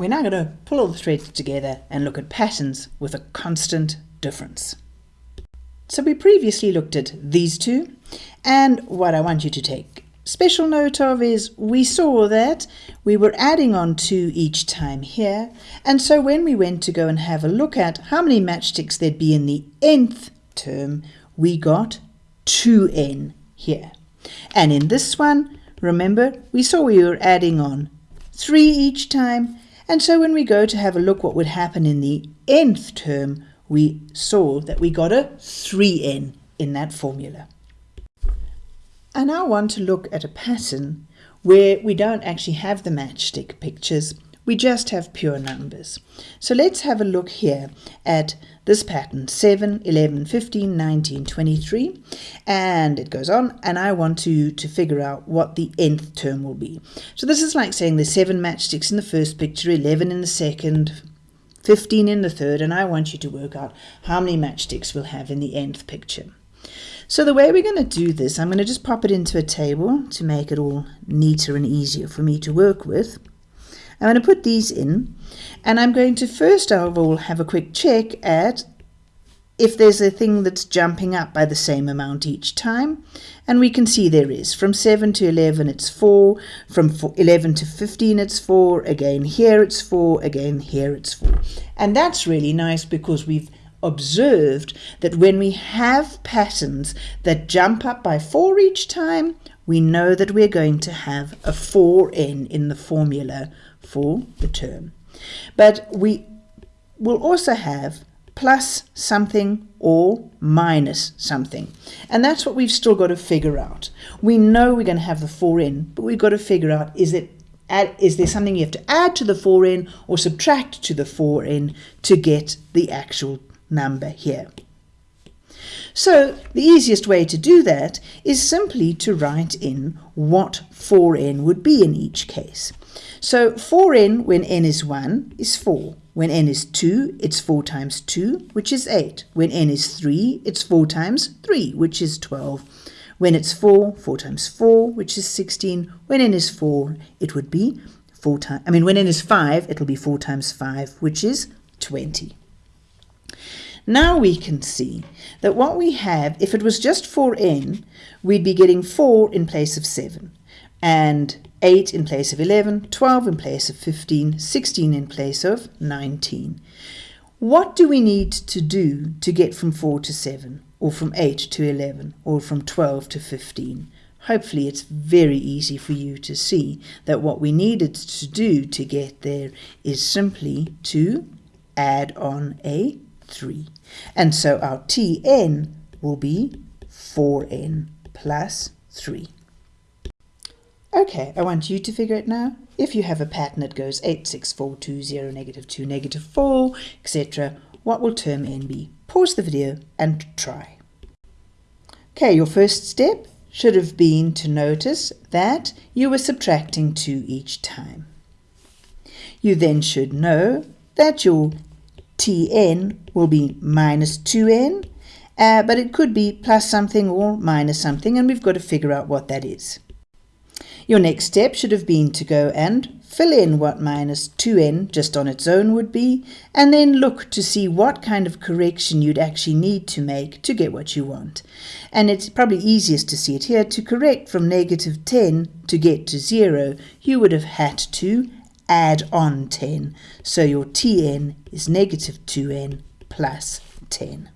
we're now going to pull all the threads together and look at patterns with a constant difference. So we previously looked at these two, and what I want you to take special note of is we saw that we were adding on 2 each time here, and so when we went to go and have a look at how many matchsticks there'd be in the nth term, we got 2n here. And in this one, remember, we saw we were adding on 3 each time, and so when we go to have a look what would happen in the nth term, we saw that we got a 3n in that formula. I now want to look at a pattern where we don't actually have the matchstick pictures, we just have pure numbers. So let's have a look here at this pattern 7, 11, 15, 19, 23 and it goes on and I want to, to figure out what the nth term will be. So this is like saying there's 7 matchsticks in the first picture, 11 in the second, 15 in the third and I want you to work out how many matchsticks we'll have in the nth picture. So the way we're going to do this, I'm going to just pop it into a table to make it all neater and easier for me to work with. I'm going to put these in and I'm going to first of all have a quick check at if there's a thing that's jumping up by the same amount each time. And we can see there is. From 7 to 11 it's 4, from 11 to 15 it's 4, again here it's 4, again here it's 4. And that's really nice because we've observed that when we have patterns that jump up by 4 each time, we know that we're going to have a 4n in the formula for the term. But we will also have plus something or minus something. And that's what we've still got to figure out. We know we're going to have the 4n, but we've got to figure out is it add, is there something you have to add to the 4n or subtract to the 4n to get the actual number here. So the easiest way to do that is simply to write in what 4n would be in each case. So 4n when n is 1 is 4. When n is 2, it's 4 times 2, which is 8. When n is 3, it's 4 times 3, which is 12. When it's 4, 4 times 4, which is 16. When n is 4, it would be 4 times, I mean, when n is 5, it'll be 4 times 5, which is 20. Now we can see that what we have, if it was just 4n, we'd be getting 4 in place of 7, and 8 in place of 11, 12 in place of 15, 16 in place of 19. What do we need to do to get from 4 to 7, or from 8 to 11, or from 12 to 15? Hopefully it's very easy for you to see that what we needed to do to get there is simply to add on a 3. And so our Tn will be 4n plus 3. Okay, I want you to figure it now. If you have a pattern that goes 8, 6, 4, 2, 0, negative 2, negative 4, etc., what will term n be? Pause the video and try. Okay, your first step should have been to notice that you were subtracting 2 each time. You then should know that your Tn will be minus 2n, uh, but it could be plus something or minus something, and we've got to figure out what that is. Your next step should have been to go and fill in what minus 2n just on its own would be, and then look to see what kind of correction you'd actually need to make to get what you want. And it's probably easiest to see it here. To correct from negative 10 to get to 0, you would have had to add on 10. So your Tn is negative 2n plus 10.